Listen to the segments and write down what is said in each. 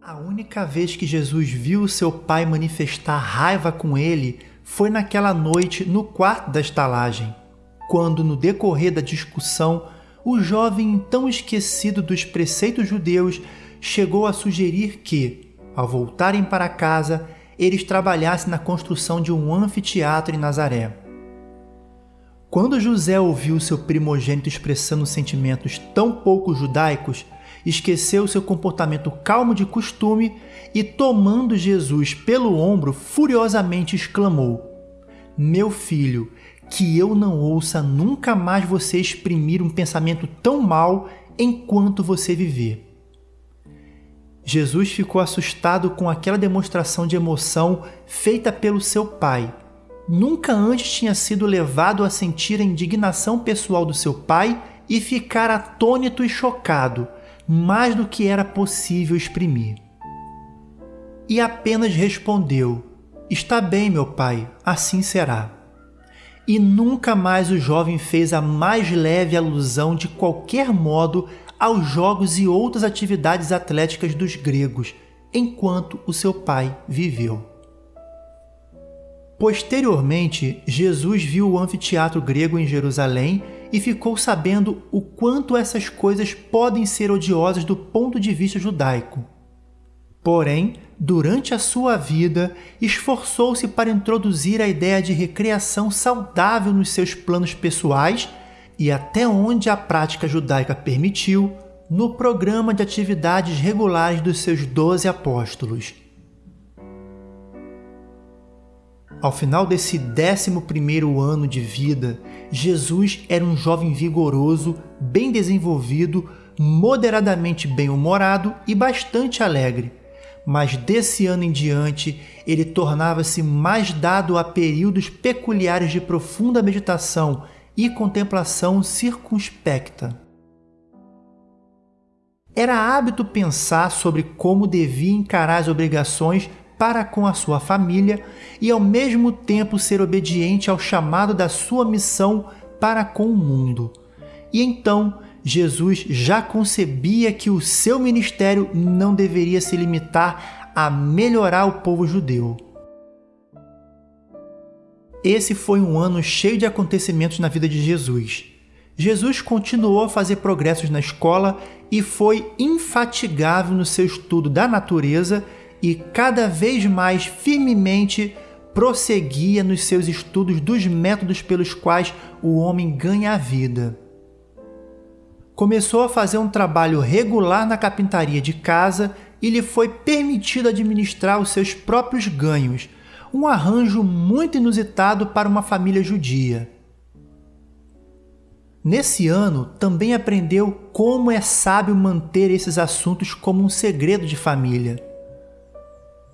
A única vez que Jesus viu seu pai manifestar raiva com ele foi naquela noite no quarto da estalagem, quando, no decorrer da discussão, o jovem então esquecido dos preceitos judeus chegou a sugerir que, ao voltarem para casa, eles trabalhassem na construção de um anfiteatro em Nazaré. Quando José ouviu seu primogênito expressando sentimentos tão pouco judaicos, esqueceu seu comportamento calmo de costume e, tomando Jesus pelo ombro, furiosamente exclamou: Meu filho, que eu não ouça nunca mais você exprimir um pensamento tão mau enquanto você viver. Jesus ficou assustado com aquela demonstração de emoção feita pelo seu pai. Nunca antes tinha sido levado a sentir a indignação pessoal do seu pai e ficar atônito e chocado mais do que era possível exprimir. E apenas respondeu: Está bem, meu pai, assim será. E nunca mais o jovem fez a mais leve alusão de qualquer modo aos jogos e outras atividades atléticas dos gregos, enquanto o seu pai viveu. Posteriormente, Jesus viu o anfiteatro grego em Jerusalém e ficou sabendo o quanto essas coisas podem ser odiosas do ponto de vista judaico. Porém, durante a sua vida, esforçou-se para introduzir a ideia de recreação saudável nos seus planos pessoais e, até onde a prática judaica permitiu, no programa de atividades regulares dos seus doze apóstolos. Ao final desse 11 ano de vida, Jesus era um jovem vigoroso, bem desenvolvido, moderadamente bem-humorado e bastante alegre. Mas desse ano em diante, ele tornava-se mais dado a períodos peculiares de profunda meditação e contemplação circunspecta. Era hábito pensar sobre como devia encarar as obrigações para com a sua família e ao mesmo tempo ser obediente ao chamado da sua missão para com o mundo. E então Jesus já concebia que o seu ministério não deveria se limitar a melhorar o povo judeu. Esse foi um ano cheio de acontecimentos na vida de Jesus. Jesus continuou a fazer progressos na escola e foi infatigável no seu estudo da natureza e cada vez mais firmemente prosseguia nos seus estudos dos métodos pelos quais o homem ganha a vida. Começou a fazer um trabalho regular na carpintaria de casa e lhe foi permitido administrar os seus próprios ganhos, um arranjo muito inusitado para uma família judia. Nesse ano, também aprendeu como é sábio manter esses assuntos como um segredo de família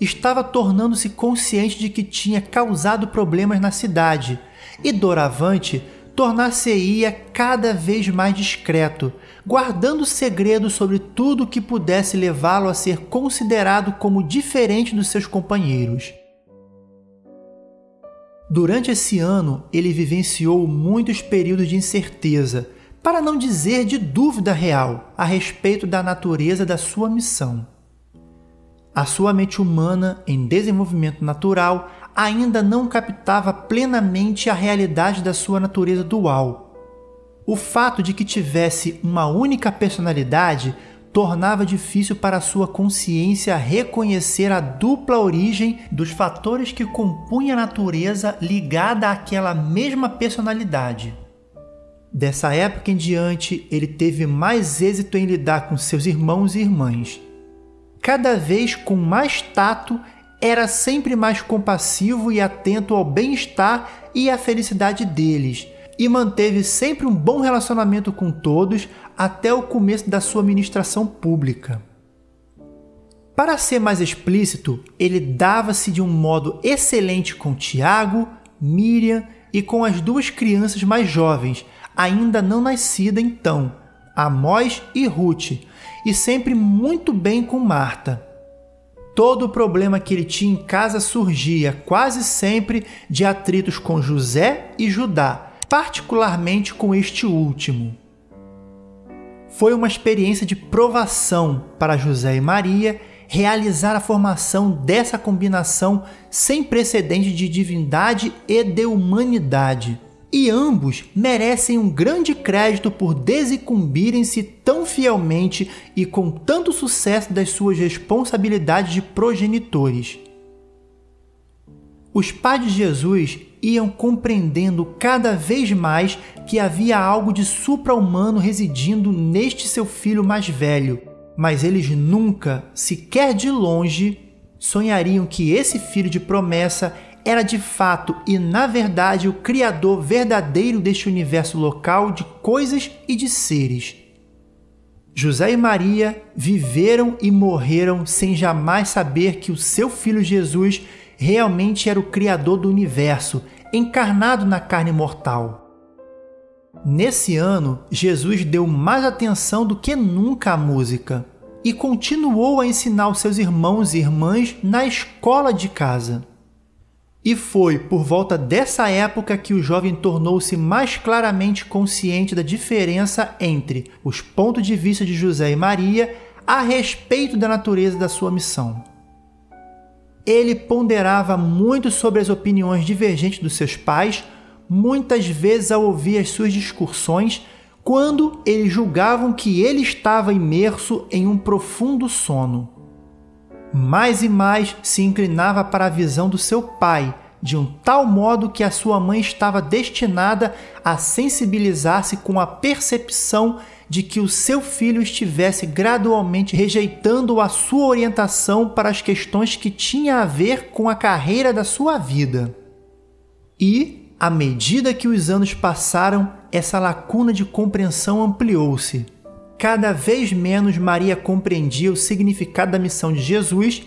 estava tornando-se consciente de que tinha causado problemas na cidade e, doravante, tornar-se-ia cada vez mais discreto, guardando segredo sobre tudo que pudesse levá-lo a ser considerado como diferente dos seus companheiros. Durante esse ano, ele vivenciou muitos períodos de incerteza, para não dizer de dúvida real, a respeito da natureza da sua missão. A sua mente humana, em desenvolvimento natural, ainda não captava plenamente a realidade da sua natureza dual. O fato de que tivesse uma única personalidade tornava difícil para sua consciência reconhecer a dupla origem dos fatores que compunham a natureza ligada àquela mesma personalidade. Dessa época em diante, ele teve mais êxito em lidar com seus irmãos e irmãs cada vez com mais tato, era sempre mais compassivo e atento ao bem-estar e à felicidade deles, e manteve sempre um bom relacionamento com todos até o começo da sua ministração pública. Para ser mais explícito, ele dava-se de um modo excelente com Tiago, Miriam e com as duas crianças mais jovens, ainda não nascidas então, Amós e Ruth, e sempre muito bem com Marta. Todo o problema que ele tinha em casa surgia quase sempre de atritos com José e Judá, particularmente com este último. Foi uma experiência de provação para José e Maria realizar a formação dessa combinação sem precedente de divindade e de humanidade. E ambos merecem um grande crédito por desincumbirem-se tão fielmente e com tanto sucesso das suas responsabilidades de progenitores. Os pais de Jesus iam compreendendo cada vez mais que havia algo de supra-humano residindo neste seu filho mais velho, mas eles nunca, sequer de longe, sonhariam que esse filho de promessa era de fato e na verdade o criador verdadeiro deste universo local de coisas e de seres. José e Maria viveram e morreram sem jamais saber que o seu filho Jesus realmente era o Criador do universo, encarnado na carne mortal. Nesse ano, Jesus deu mais atenção do que nunca à música e continuou a ensinar os seus irmãos e irmãs na escola de casa. E foi por volta dessa época que o jovem tornou-se mais claramente consciente da diferença entre os pontos de vista de José e Maria a respeito da natureza da sua missão ele ponderava muito sobre as opiniões divergentes dos seus pais, muitas vezes ao ouvir as suas discussões, quando eles julgavam que ele estava imerso em um profundo sono. Mais e mais se inclinava para a visão do seu pai, de um tal modo que a sua mãe estava destinada a sensibilizar-se com a percepção de que o seu filho estivesse gradualmente rejeitando a sua orientação para as questões que tinha a ver com a carreira da sua vida. E, à medida que os anos passaram, essa lacuna de compreensão ampliou-se. Cada vez menos Maria compreendia o significado da missão de Jesus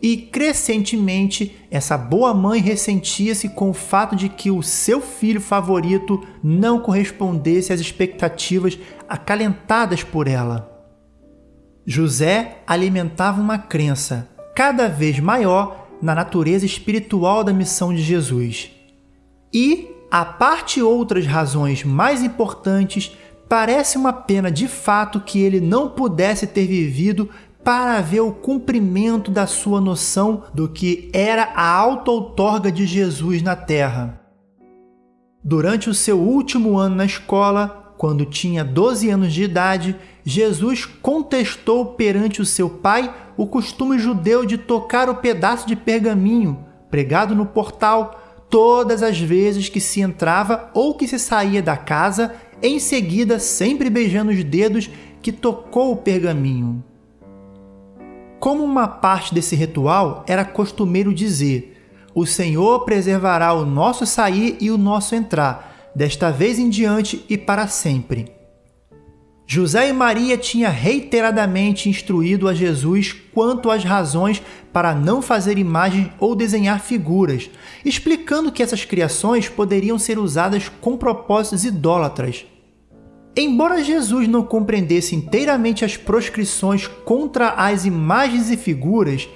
e, crescentemente, essa boa mãe ressentia-se com o fato de que o seu filho favorito não correspondesse às expectativas acalentadas por ela. José alimentava uma crença cada vez maior na natureza espiritual da missão de Jesus. E, a parte outras razões mais importantes, parece uma pena de fato que ele não pudesse ter vivido para ver o cumprimento da sua noção do que era a auto-outorga de Jesus na terra. Durante o seu último ano na escola, quando tinha 12 anos de idade, Jesus contestou perante o seu pai o costume judeu de tocar o pedaço de pergaminho pregado no portal todas as vezes que se entrava ou que se saía da casa, em seguida sempre beijando os dedos que tocou o pergaminho. Como uma parte desse ritual, era costumeiro dizer: O Senhor preservará o nosso sair e o nosso entrar, desta vez em diante e para sempre. José e Maria tinham reiteradamente instruído a Jesus quanto às razões para não fazer imagens ou desenhar figuras, explicando que essas criações poderiam ser usadas com propósitos idólatras, Embora Jesus não compreendesse inteiramente as proscrições contra as imagens e figuras,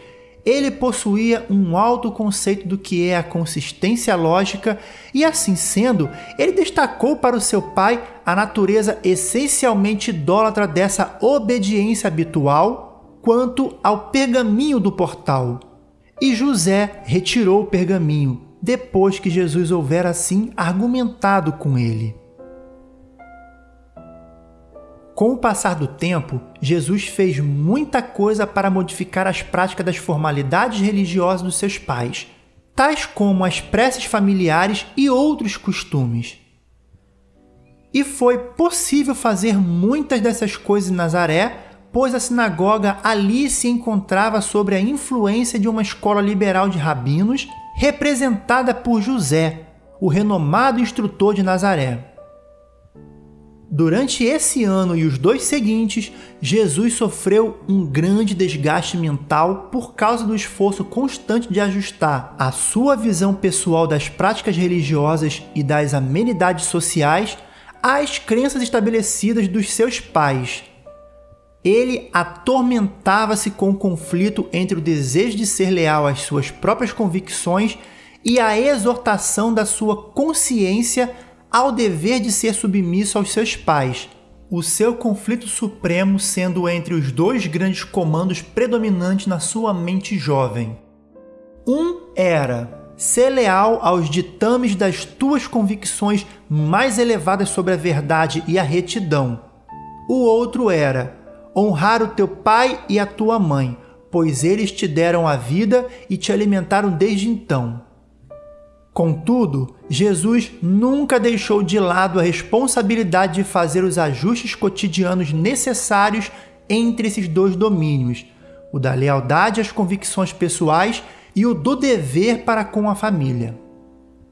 ele possuía um alto conceito do que é a consistência lógica e, assim sendo, ele destacou para o seu pai a natureza essencialmente idólatra dessa obediência habitual quanto ao pergaminho do portal. E José retirou o pergaminho, depois que Jesus houvera assim argumentado com ele. Com o passar do tempo, Jesus fez muita coisa para modificar as práticas das formalidades religiosas dos seus pais, tais como as preces familiares e outros costumes. E foi possível fazer muitas dessas coisas em Nazaré, pois a sinagoga ali se encontrava sob a influência de uma escola liberal de rabinos, representada por José, o renomado instrutor de Nazaré. Durante esse ano e os dois seguintes, Jesus sofreu um grande desgaste mental por causa do esforço constante de ajustar a sua visão pessoal das práticas religiosas e das amenidades sociais às crenças estabelecidas dos seus pais. Ele atormentava-se com o conflito entre o desejo de ser leal às suas próprias convicções e a exortação da sua consciência ao dever de ser submisso aos seus pais, o seu conflito supremo sendo entre os dois grandes comandos predominantes na sua mente jovem. Um era ser leal aos ditames das tuas convicções mais elevadas sobre a verdade e a retidão. O outro era honrar o teu pai e a tua mãe, pois eles te deram a vida e te alimentaram desde então. Contudo, Jesus nunca deixou de lado a responsabilidade de fazer os ajustes cotidianos necessários entre esses dois domínios, o da lealdade às convicções pessoais e o do dever para com a família.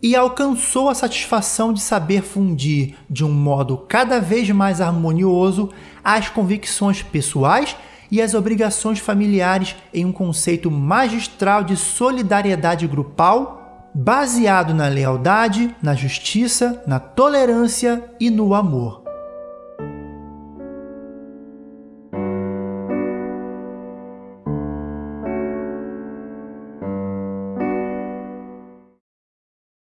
E alcançou a satisfação de saber fundir, de um modo cada vez mais harmonioso, as convicções pessoais e as obrigações familiares em um conceito magistral de solidariedade grupal baseado na lealdade, na justiça, na tolerância e no amor.